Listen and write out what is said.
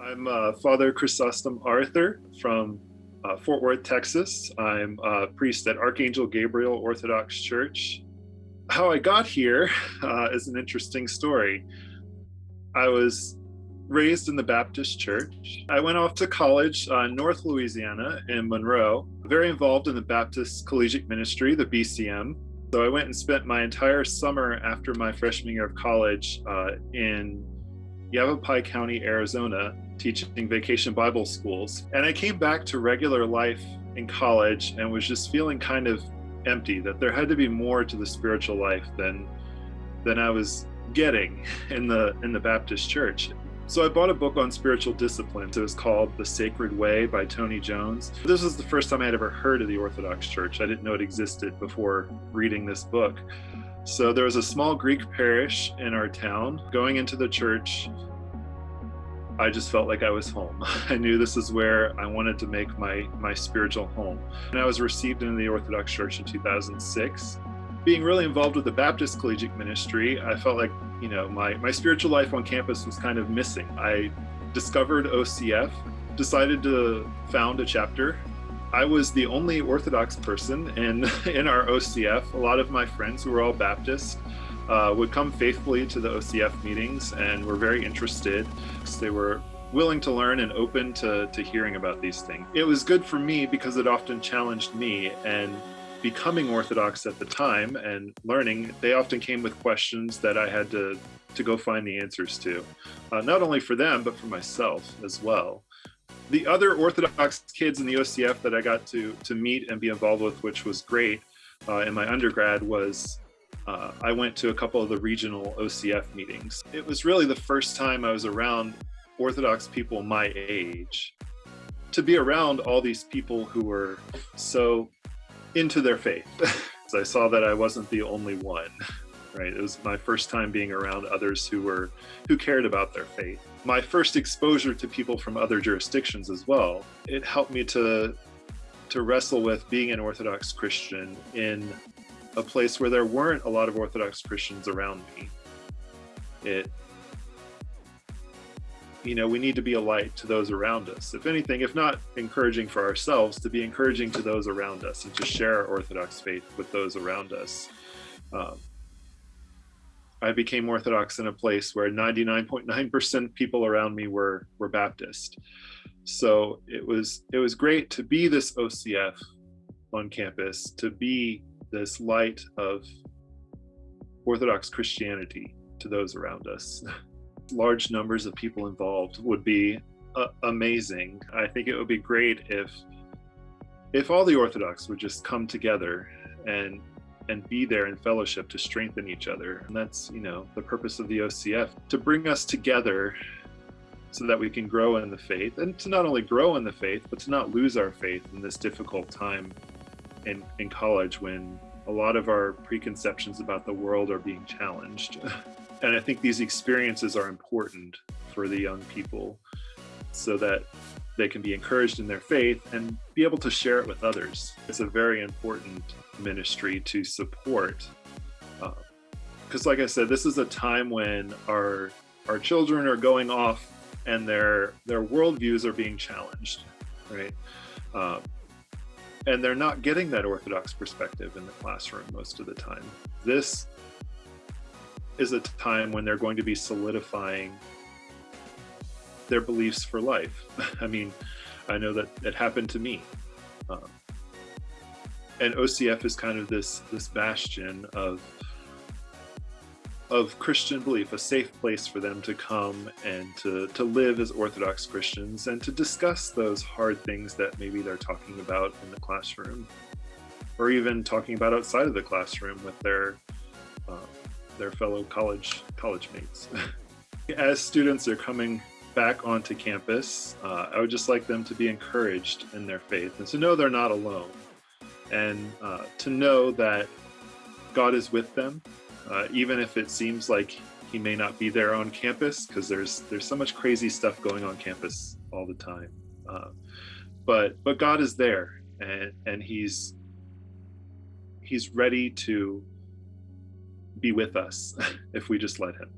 I'm uh, Father Chrysostom Arthur from uh, Fort Worth, Texas. I'm a priest at Archangel Gabriel Orthodox Church. How I got here uh, is an interesting story. I was raised in the Baptist church. I went off to college uh, in North Louisiana in Monroe, very involved in the Baptist Collegiate Ministry, the BCM. So I went and spent my entire summer after my freshman year of college uh, in Yavapai County, Arizona, teaching vacation Bible schools. And I came back to regular life in college and was just feeling kind of empty, that there had to be more to the spiritual life than than I was getting in the in the Baptist church. So I bought a book on spiritual disciplines. It was called The Sacred Way by Tony Jones. This was the first time I had ever heard of the Orthodox Church. I didn't know it existed before reading this book. So there was a small Greek parish in our town. Going into the church, I just felt like I was home. I knew this is where I wanted to make my, my spiritual home. And I was received into the Orthodox Church in 2006 being really involved with the Baptist collegiate ministry, I felt like, you know, my, my spiritual life on campus was kind of missing. I discovered OCF, decided to found a chapter. I was the only Orthodox person in, in our OCF. A lot of my friends who were all Baptist uh, would come faithfully to the OCF meetings and were very interested. They were willing to learn and open to, to hearing about these things. It was good for me because it often challenged me and becoming Orthodox at the time and learning, they often came with questions that I had to, to go find the answers to, uh, not only for them, but for myself as well. The other Orthodox kids in the OCF that I got to, to meet and be involved with, which was great uh, in my undergrad, was uh, I went to a couple of the regional OCF meetings. It was really the first time I was around Orthodox people my age to be around all these people who were so into their faith. I saw that I wasn't the only one, right? It was my first time being around others who were, who cared about their faith. My first exposure to people from other jurisdictions as well. It helped me to, to wrestle with being an Orthodox Christian in a place where there weren't a lot of Orthodox Christians around me. It you know, we need to be a light to those around us. If anything, if not encouraging for ourselves, to be encouraging to those around us and to share our Orthodox faith with those around us. Um, I became Orthodox in a place where 99.9% people around me were were Baptist. So it was it was great to be this OCF on campus, to be this light of Orthodox Christianity to those around us. large numbers of people involved would be uh, amazing. I think it would be great if if all the Orthodox would just come together and and be there in fellowship to strengthen each other. And that's, you know, the purpose of the OCF, to bring us together so that we can grow in the faith and to not only grow in the faith, but to not lose our faith in this difficult time in, in college when a lot of our preconceptions about the world are being challenged. And I think these experiences are important for the young people so that they can be encouraged in their faith and be able to share it with others. It's a very important ministry to support. Because uh, like I said, this is a time when our our children are going off and their their worldviews are being challenged, right? Uh, and they're not getting that Orthodox perspective in the classroom most of the time. This is a time when they're going to be solidifying their beliefs for life. I mean, I know that it happened to me. Um, and OCF is kind of this this bastion of of Christian belief, a safe place for them to come and to, to live as Orthodox Christians and to discuss those hard things that maybe they're talking about in the classroom or even talking about outside of the classroom with their um, their fellow college college mates. As students are coming back onto campus, uh, I would just like them to be encouraged in their faith and to know they're not alone and uh, to know that God is with them, uh, even if it seems like he may not be there on campus because there's there's so much crazy stuff going on campus all the time. Uh, but but God is there and and he's he's ready to be with us if we just let him.